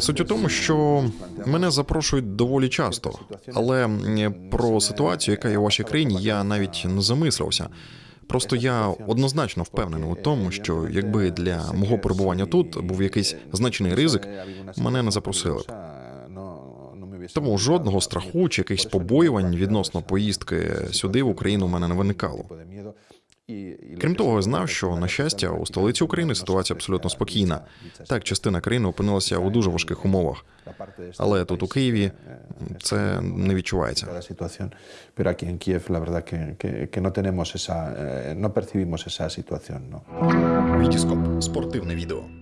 Суть у тому, що мене запрошують доволі часто, але про ситуацію, яка є у вашій країні, я навіть не замислився. Просто я однозначно впевнений у тому, що якби для мого перебування тут був якийсь значний ризик, мене не запросили б. Тому жодного страху чи якихось побоювань відносно поїздки сюди в Україну у мене не виникало. Крім того, я знав, що на щастя у столиці України ситуація абсолютно спокійна. Так, частина країни опинилася у дуже важких умовах, але тут у Києві це не відчувається. eh. Вітіскоп спортивне відео.